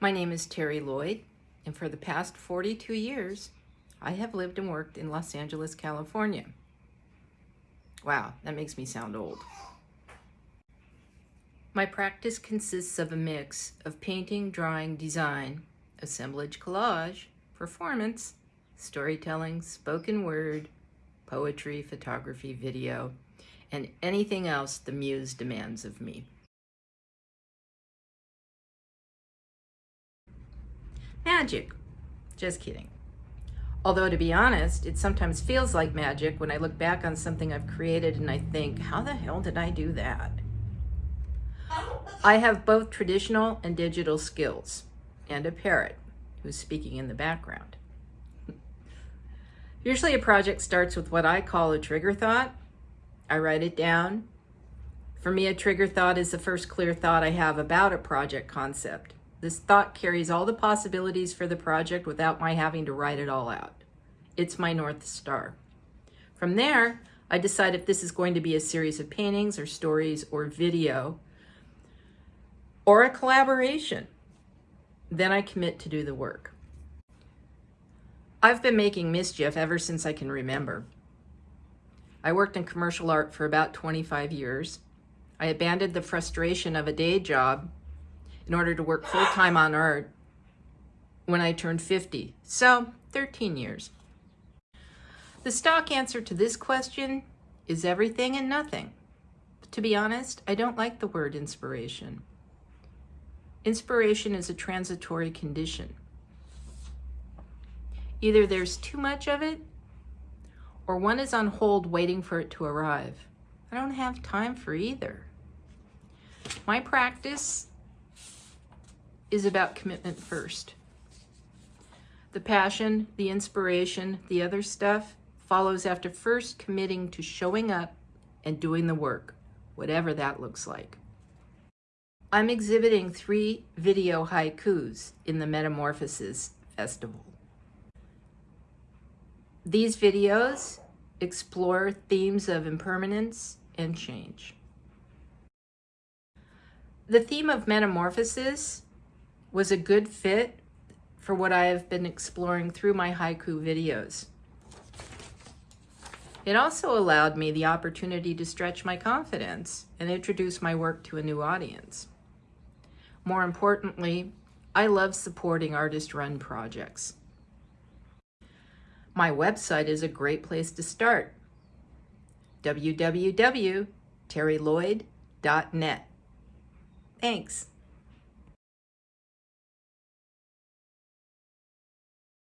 My name is Terry Lloyd, and for the past 42 years, I have lived and worked in Los Angeles, California. Wow, that makes me sound old. My practice consists of a mix of painting, drawing, design, assemblage, collage, performance, storytelling, spoken word, poetry, photography, video, and anything else the muse demands of me. Magic. Just kidding. Although to be honest, it sometimes feels like magic when I look back on something I've created and I think, how the hell did I do that? I have both traditional and digital skills and a parrot who's speaking in the background. Usually a project starts with what I call a trigger thought. I write it down. For me, a trigger thought is the first clear thought I have about a project concept. This thought carries all the possibilities for the project without my having to write it all out. It's my North Star. From there, I decide if this is going to be a series of paintings or stories or video or a collaboration. Then I commit to do the work. I've been making mischief ever since I can remember. I worked in commercial art for about 25 years. I abandoned the frustration of a day job in order to work full-time on art when I turned 50. So 13 years. The stock answer to this question is everything and nothing. But to be honest, I don't like the word inspiration. Inspiration is a transitory condition. Either there's too much of it or one is on hold waiting for it to arrive. I don't have time for either. My practice is about commitment first. The passion, the inspiration, the other stuff follows after first committing to showing up and doing the work, whatever that looks like. I'm exhibiting three video haikus in the Metamorphosis Festival. These videos explore themes of impermanence and change. The theme of metamorphosis was a good fit for what I have been exploring through my haiku videos. It also allowed me the opportunity to stretch my confidence and introduce my work to a new audience. More importantly, I love supporting artist-run projects. My website is a great place to start. www.terrylloyd.net. Thanks.